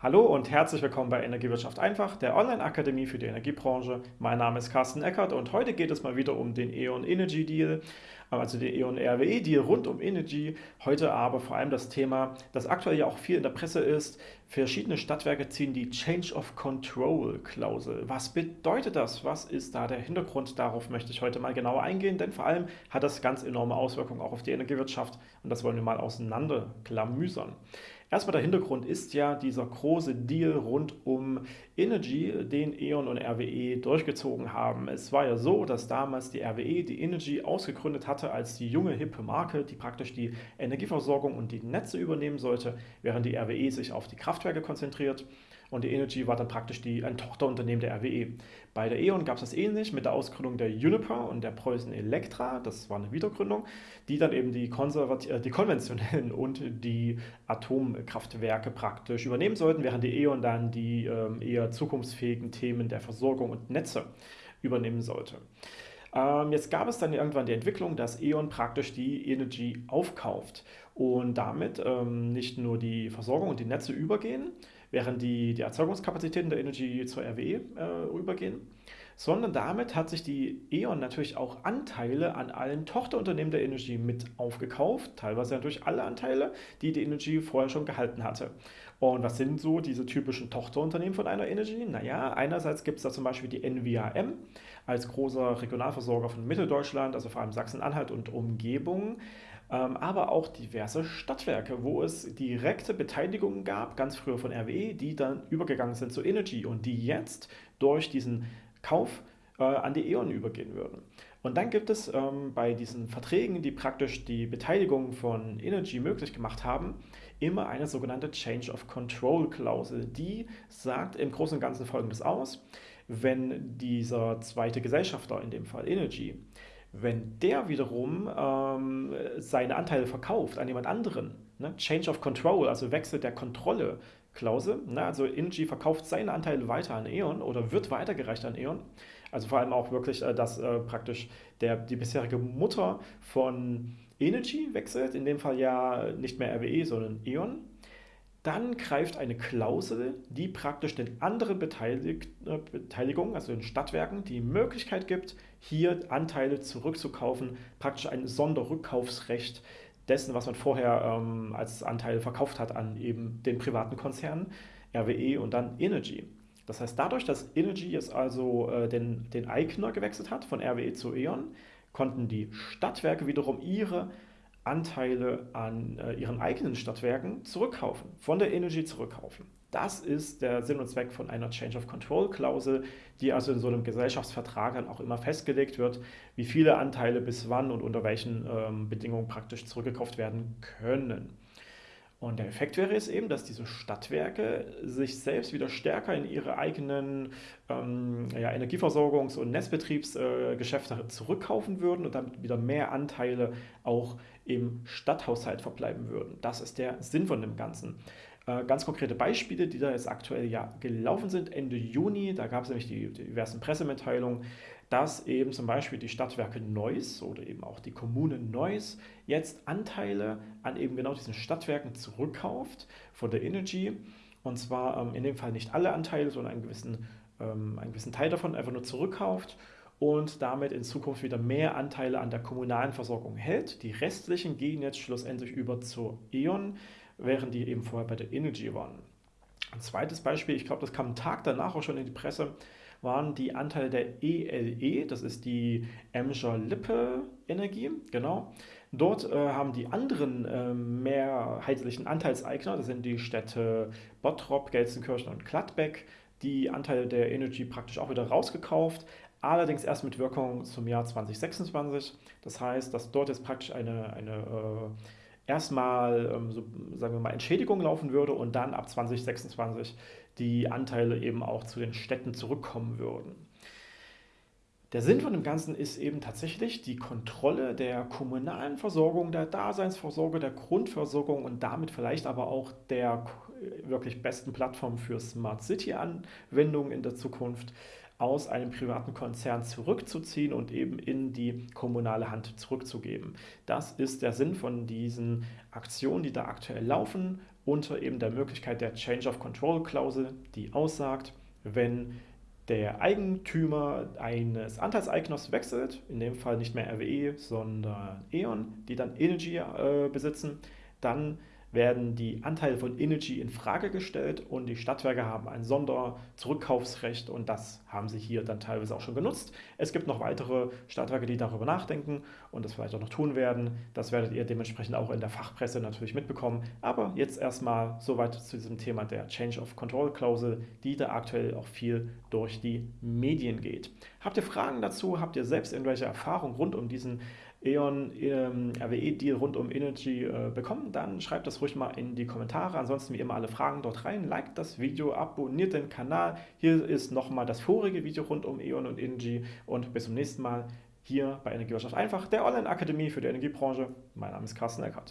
Hallo und herzlich willkommen bei Energiewirtschaft einfach, der Online-Akademie für die Energiebranche. Mein Name ist Carsten Eckert und heute geht es mal wieder um den E.ON Energy Deal, also den E.ON RWE Deal rund um Energy. Heute aber vor allem das Thema, das aktuell ja auch viel in der Presse ist. Verschiedene Stadtwerke ziehen die Change of Control Klausel. Was bedeutet das? Was ist da der Hintergrund? Darauf möchte ich heute mal genauer eingehen, denn vor allem hat das ganz enorme Auswirkungen auch auf die Energiewirtschaft und das wollen wir mal auseinanderklamüsern. Erstmal der Hintergrund ist ja dieser große Deal rund um Energy, den E.ON und RWE durchgezogen haben. Es war ja so, dass damals die RWE die Energy ausgegründet hatte als die junge, hippe Marke, die praktisch die Energieversorgung und die Netze übernehmen sollte, während die RWE sich auf die Kraftwerke konzentriert und die Energy war dann praktisch die, ein Tochterunternehmen der RWE. Bei der E.ON gab es das ähnlich mit der Ausgründung der Uniper und der Preußen Elektra, das war eine Wiedergründung, die dann eben die, äh, die konventionellen und die Atomkraftwerke praktisch übernehmen sollten, während die E.ON dann die ähm, eher zukunftsfähigen Themen der Versorgung und Netze übernehmen sollte. Ähm, jetzt gab es dann irgendwann die Entwicklung, dass E.ON praktisch die Energy aufkauft und damit ähm, nicht nur die Versorgung und die Netze übergehen, während die, die Erzeugungskapazitäten der Energy zur RWE äh, übergehen, sondern damit hat sich die E.ON natürlich auch Anteile an allen Tochterunternehmen der Energy mit aufgekauft, teilweise natürlich alle Anteile, die die Energy vorher schon gehalten hatte. Und was sind so diese typischen Tochterunternehmen von einer Energy? Naja, einerseits gibt es da zum Beispiel die NVAM als großer Regionalversorger von Mitteldeutschland, also vor allem Sachsen-Anhalt und Umgebung. Ähm, aber auch diverse Stadtwerke, wo es direkte Beteiligungen gab, ganz früher von RWE, die dann übergegangen sind zu Energy und die jetzt durch diesen Kauf äh, an die E.ON übergehen würden. Und dann gibt es ähm, bei diesen Verträgen, die praktisch die Beteiligung von Energy möglich gemacht haben, immer eine sogenannte Change of Control Klausel. Die sagt im Großen und Ganzen folgendes aus, wenn dieser zweite Gesellschafter, in dem Fall Energy, wenn der wiederum ähm, seine Anteile verkauft an jemand anderen, ne? Change of Control, also Wechsel der Kontrolle, Klausel, ne? also Energy verkauft seine Anteile weiter an E.ON oder wird weitergereicht an E.ON, also vor allem auch wirklich, äh, dass äh, praktisch der, die bisherige Mutter von Energy wechselt, in dem Fall ja nicht mehr RWE, sondern E.ON, dann greift eine Klausel, die praktisch den anderen Beteilig äh, Beteiligungen, also den Stadtwerken, die Möglichkeit gibt, hier Anteile zurückzukaufen, praktisch ein Sonderrückkaufsrecht dessen, was man vorher ähm, als Anteil verkauft hat an eben den privaten Konzernen, RWE und dann Energy. Das heißt, dadurch, dass Energy jetzt also äh, den, den Eigner gewechselt hat von RWE zu E.ON, konnten die Stadtwerke wiederum ihre Anteile an äh, ihren eigenen Stadtwerken zurückkaufen, von der Energy zurückkaufen. Das ist der Sinn und Zweck von einer Change of Control Klausel, die also in so einem Gesellschaftsvertrag dann auch immer festgelegt wird, wie viele Anteile bis wann und unter welchen ähm, Bedingungen praktisch zurückgekauft werden können. Und der Effekt wäre es eben, dass diese Stadtwerke sich selbst wieder stärker in ihre eigenen ähm, ja, Energieversorgungs- und Netzbetriebsgeschäfte äh, zurückkaufen würden und damit wieder mehr Anteile auch im Stadthaushalt verbleiben würden. Das ist der Sinn von dem Ganzen. Äh, ganz konkrete Beispiele, die da jetzt aktuell ja gelaufen sind. Ende Juni, da gab es nämlich die, die diversen Pressemitteilungen, dass eben zum Beispiel die Stadtwerke Neuss oder eben auch die Kommune Neuss jetzt Anteile an eben genau diesen Stadtwerken zurückkauft von der Energy. Und zwar ähm, in dem Fall nicht alle Anteile, sondern einen gewissen, ähm, einen gewissen Teil davon einfach nur zurückkauft und damit in Zukunft wieder mehr Anteile an der kommunalen Versorgung hält. Die restlichen gehen jetzt schlussendlich über zur E.ON, während die eben vorher bei der Energy waren. Ein zweites Beispiel, ich glaube, das kam einen Tag danach auch schon in die Presse, waren die Anteile der ELE, e, das ist die Emscher Lippe Energie, genau. Dort äh, haben die anderen äh, mehrheitlichen Anteilseigner, das sind die Städte Bottrop, Gelsenkirchen und Gladbeck, die Anteile der Energy praktisch auch wieder rausgekauft, allerdings erst mit Wirkung zum Jahr 2026. Das heißt, dass dort jetzt praktisch eine, eine äh, erstmal, ähm, so, sagen wir mal, Entschädigung laufen würde und dann ab 2026 die Anteile eben auch zu den Städten zurückkommen würden. Der Sinn von dem Ganzen ist eben tatsächlich die Kontrolle der kommunalen Versorgung, der Daseinsvorsorge, der Grundversorgung und damit vielleicht aber auch der wirklich besten Plattform für Smart City-Anwendungen in der Zukunft aus einem privaten Konzern zurückzuziehen und eben in die kommunale Hand zurückzugeben. Das ist der Sinn von diesen Aktionen, die da aktuell laufen unter eben der Möglichkeit der Change of Control Klausel, die aussagt, wenn der Eigentümer eines Anteilseigners wechselt, in dem Fall nicht mehr RWE, sondern E.ON, die dann Energy äh, besitzen, dann werden die Anteile von Energy in Frage gestellt und die Stadtwerke haben ein Sonderzurückkaufsrecht und das haben sie hier dann teilweise auch schon genutzt. Es gibt noch weitere Stadtwerke, die darüber nachdenken und das vielleicht auch noch tun werden. Das werdet ihr dementsprechend auch in der Fachpresse natürlich mitbekommen. Aber jetzt erstmal soweit zu diesem Thema der Change of Control Klausel, die da aktuell auch viel durch die Medien geht. Habt ihr Fragen dazu? Habt ihr selbst irgendwelche Erfahrungen rund um diesen E.ON ähm, RWE-Deal rund um Energy äh, bekommen, dann schreibt das ruhig mal in die Kommentare. Ansonsten wie immer alle Fragen dort rein. Liked das Video, abonniert den Kanal. Hier ist nochmal das vorige Video rund um E.ON und Energy und bis zum nächsten Mal hier bei Energiewirtschaft einfach, der Online-Akademie für die Energiebranche. Mein Name ist Carsten Eckert.